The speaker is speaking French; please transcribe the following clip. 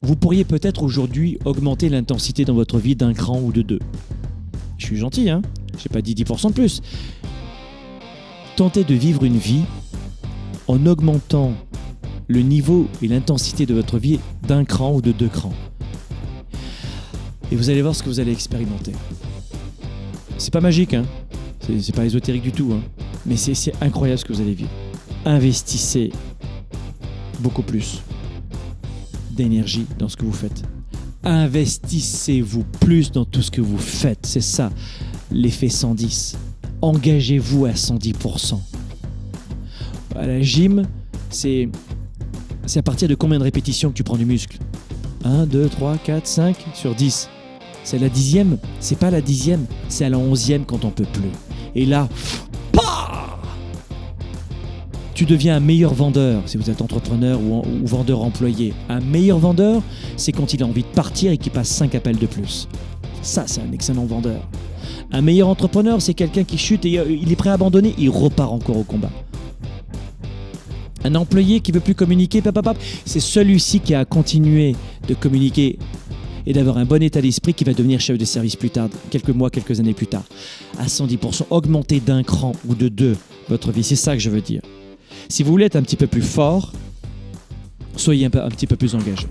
vous pourriez peut-être aujourd'hui augmenter l'intensité dans votre vie d'un cran ou de deux. Je suis gentil, hein J'ai pas dit 10% de plus. Tentez de vivre une vie en augmentant le niveau et l'intensité de votre vie d'un cran ou de deux crans. Et vous allez voir ce que vous allez expérimenter. C'est pas magique, hein c'est pas ésotérique du tout, hein mais c'est incroyable ce que vous allez vivre. Investissez beaucoup plus d'énergie dans ce que vous faites. Investissez-vous plus dans tout ce que vous faites. C'est ça, l'effet 110. Engagez-vous à 110%. À la gym, c'est à partir de combien de répétitions que tu prends du muscle? 1, 2, 3, 4, 5 sur 10. C'est la dixième, c'est pas la dixième, c'est à la onzième quand on peut plus. Et là, tu deviens un meilleur vendeur si vous êtes entrepreneur ou, vendeur employé. Un meilleur vendeur, c'est quand il a envie de partir et qu'il passe 5 appels de plus. Ça, c'est un excellent vendeur. Un meilleur entrepreneur, c'est quelqu'un qui chute et euh, il est prêt à abandonner, il repart encore au combat. Un employé qui veut plus communiquer, c'est celui-ci qui a continué de communiquer et d'avoir un bon état d'esprit qui va devenir chef de service plus tard, quelques mois, quelques années plus tard. À 110%, augmenter d'un cran ou de deux votre vie, c'est ça que je veux dire. Si vous voulez être un petit peu plus fort, soyez un, petit peu plus engagé.